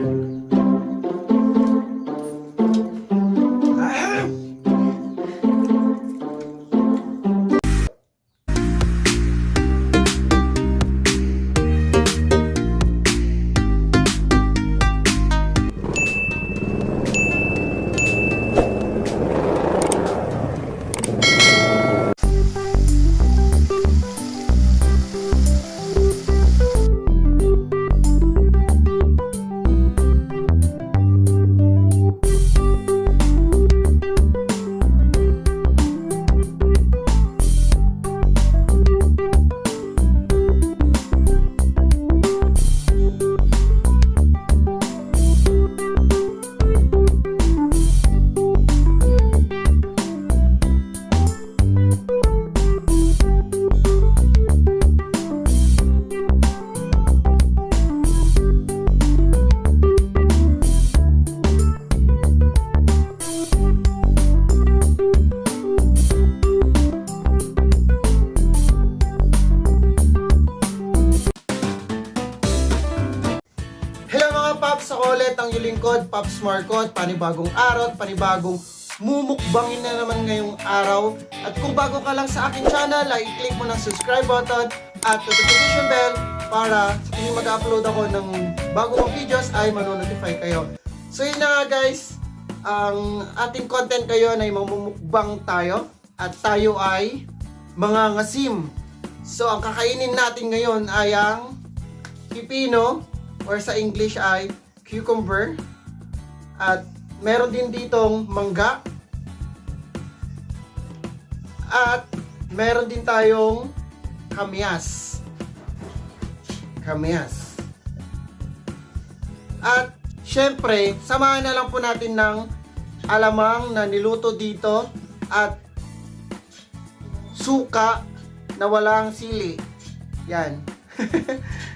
Ah! Paps! Ako ulit ang yung lingkod, Paps Marcot. Panibagong araw at panibagong mumukbangin na naman ngayong araw. At kung bago ka lang sa aking channel, ay i-click mo ng subscribe button at notification bell para sa tuwing mag-upload ako ng bago kong videos ay manonotify kayo. So yun na nga guys, ang ating content kayo ay mamumukbang tayo at tayo ay mga ngasim. So ang kakainin natin ngayon ay ang pipino or sa English ay cucumber. At meron din ditong mangga. At meron din tayong kamyas. Kamyas. At syempre, samahan na lang po natin ng alamang na niluto dito at suka na walang sili. Yan.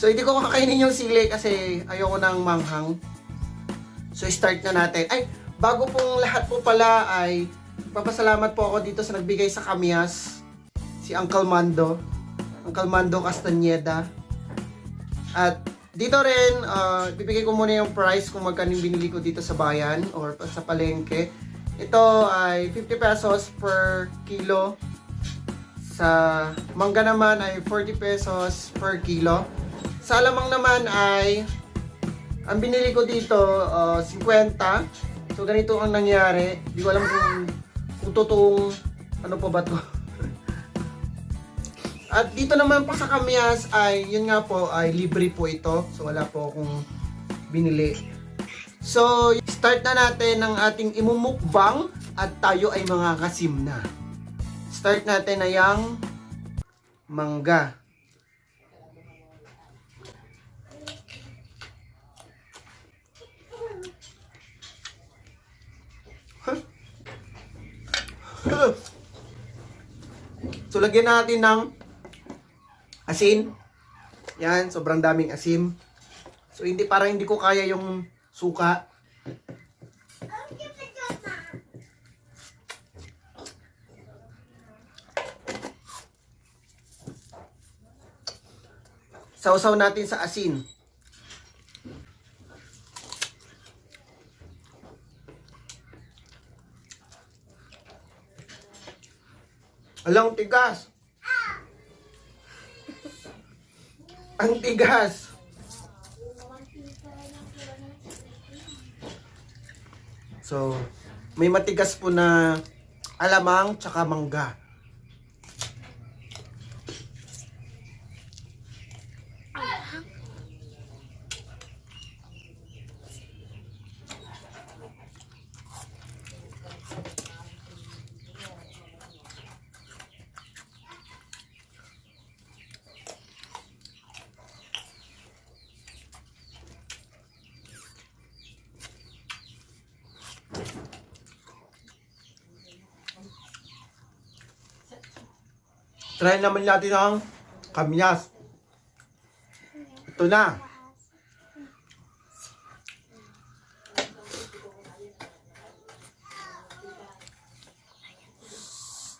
So, hindi ko kakainin yung sili kasi ayoko nang manghang. So, start na natin. Ay, bago pong lahat po pala ay papasalamat po ako dito sa nagbigay sa kamyas. Si Uncle Mando. Uncle Mando Castañeda. At dito rin, uh, bibigay ko muna yung price kung magkano yung binili ko dito sa bayan or sa palengke. Ito ay 50 pesos per kilo. Sa mangga naman ay 40 pesos per kilo. Sa alamang naman ay ang binili ko dito uh, 50. So ganito ang nangyari. Hindi ko alam kung kung totoong ano pa ba to. At dito naman po sa Kamyas ay yun nga po ay libre po ito. So wala po akong binili. So start na natin ng ating imumukbang at tayo ay mga kasim na. Start natin na yung mangga. So, lagyan natin ng asin. Yan, sobrang daming asin. So, hindi, parang hindi ko kaya yung suka. Sausaw natin sa asin. Alang tigas. Ang tigas. So, may matigas po na alamang tsaka mangga. Try naman natin ang kamyas. Ito na.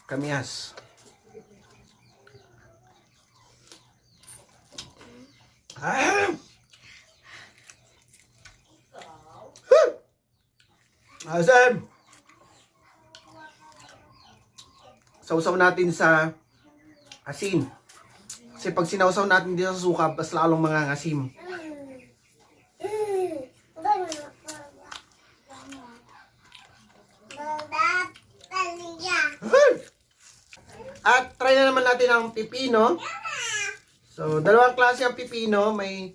Kamyas. Ah! Asim! Sausaw natin sa asin. Kasi pag sinausaw natin dito sa suka, mas lalong mga asim. At try na naman natin ang pipino. So, dalawang klase ang pipino. May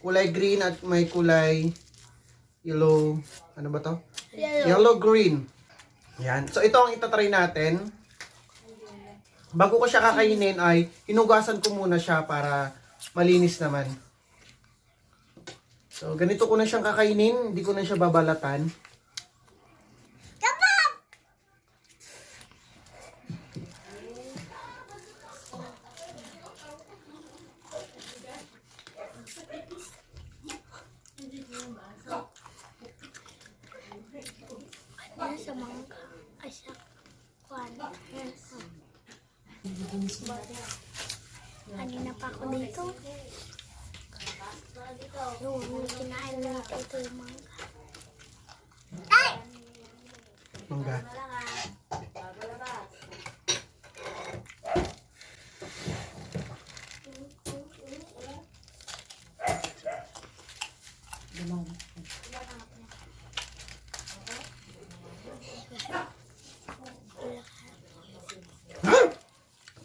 kulay green at may kulay yellow. Ano ba to? Yellow green. Yan. So, ito ang itatry natin. Bago ko siya kakainin ay hinugasan ko muna siya para malinis naman. So, ganito ko na siyang kakainin. Hindi ko na siya babalatan. Ano sa mangga? Ay, sa kwan. Kanina pa ako dito. Yung kinain na ito, ito yung mangga. Ay! Mangga.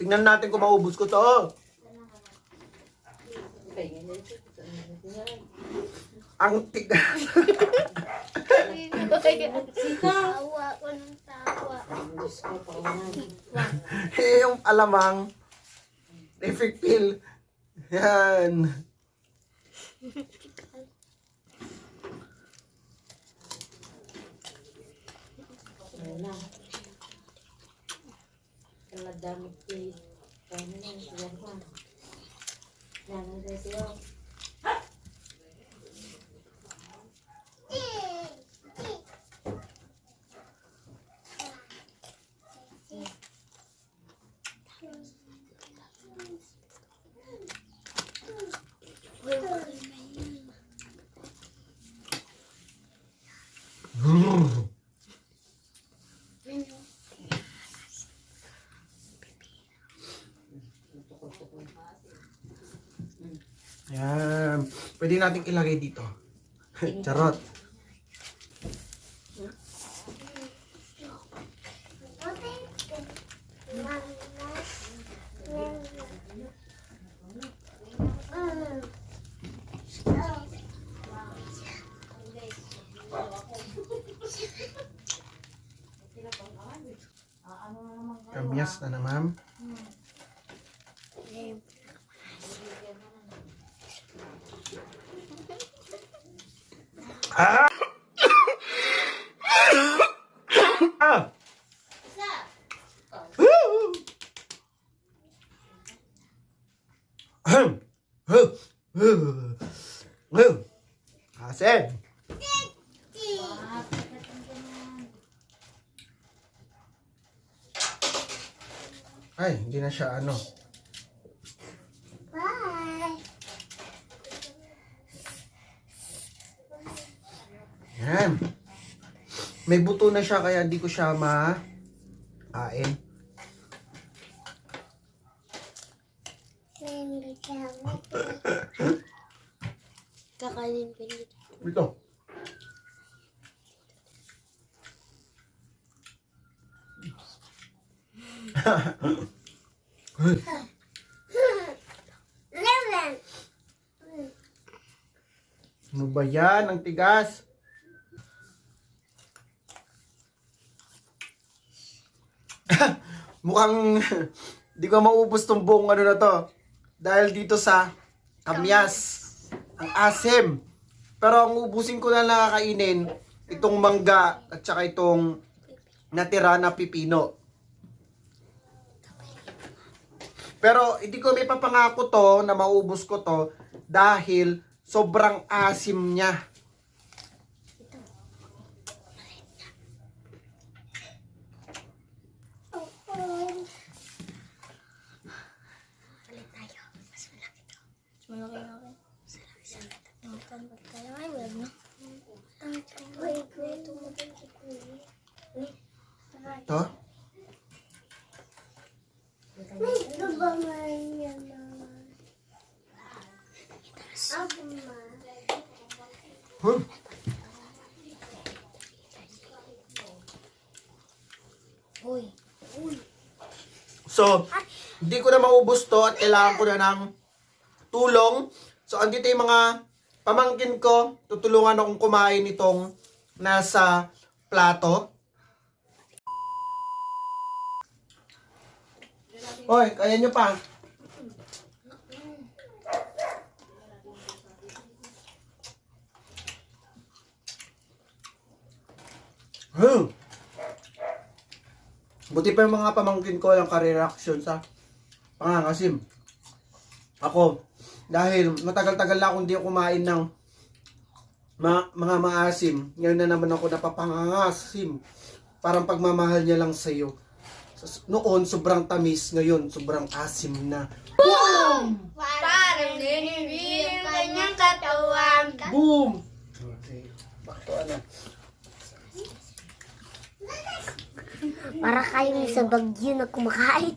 Tingnan natin kung maubos ko to. Ang tigas. Tawa ko ng tawa. Eh, yung alamang. Epic pill. Yan. Talagamit eh. Kaya na lang siya pa. Yan ang siya. Yan. Pwede nating ilagay dito. Charot. Kamyas na naman. Ah! ah! Woo! Ahem. Huh. Huh. Huh. Asin. Ay, hindi na siya ano. Bye! Yan. May buto na siya kaya hindi ko siya ma ain. Kakainin ko dito. Ito. Eleven! Ano ba yan? Ang tigas. Mukhang di ko maubos tong buong ano na to. Dahil dito sa kamyas. Ang asim. Pero ang ubusin ko na nakakainin, itong mangga at saka itong natira na pipino. Pero hindi ko may papangako to na maubos ko to dahil sobrang asim niya. Palit tayo. Mas malaki to. Mas malaki ako. Sarap, sarap. Ang tanong tayo. Ay, wag na. Ang tanong. Ay, ito mo Hmm. Uy. Uy. So, hindi ko na maubos to at kailangan ko na ng tulong. So, andito yung mga pamangkin ko. Tutulungan akong kumain itong nasa plato. Hoy, kaya nyo pa. Hmm. Buti pa yung mga pamangkin ko lang kare-reaction sa pangangasim. Ako, dahil matagal-tagal na akong hindi kumain ng ma- mga maasim. Ngayon na naman ako napapangangasim. Parang pagmamahal niya lang sa'yo. Sa- Noon, sobrang tamis. Ngayon, sobrang asim na. Parang nilibig ang kanyang katawan. Boom! Okay. Bakit ano? Para kayong sa bagyo na kumakain.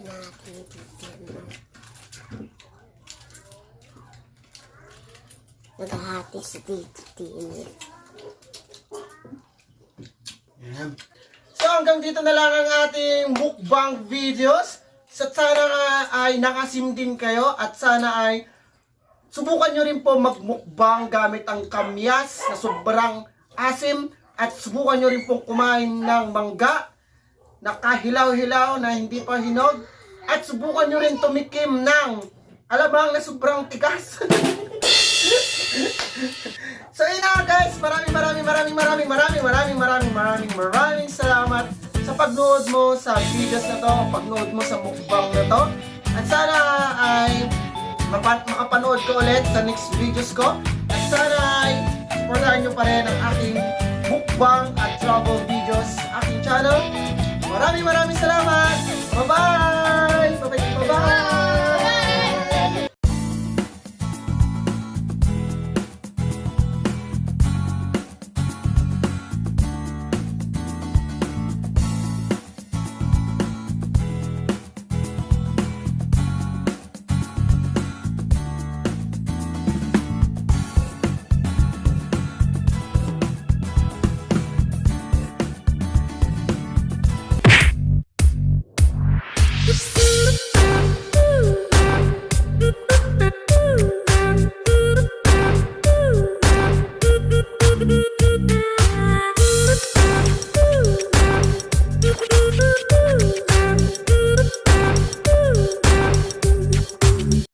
Natin titignan. Naghahati si Tito Tini. Yan. So hanggang dito na lang ang ating mukbang videos. Sa sana nga ay nakasim din kayo at sana ay subukan nyo rin po magmukbang gamit ang kamyas na sobrang asim at subukan nyo rin pong kumain ng mangga na kahilaw-hilaw na hindi pa hinog at subukan nyo rin tumikim ng alamang na sobrang tigas. So yun na guys, maraming maraming maraming maraming maraming maraming maraming maraming maraming salamat sa pagnood mo sa videos na to, pagnood mo sa mukbang na to. At sana ay makapanood ko ulit sa next videos ko. At sana ay supportahan nyo pa rin ang aking mukbang at travel videos sa aking channel. Maraming maraming salamat!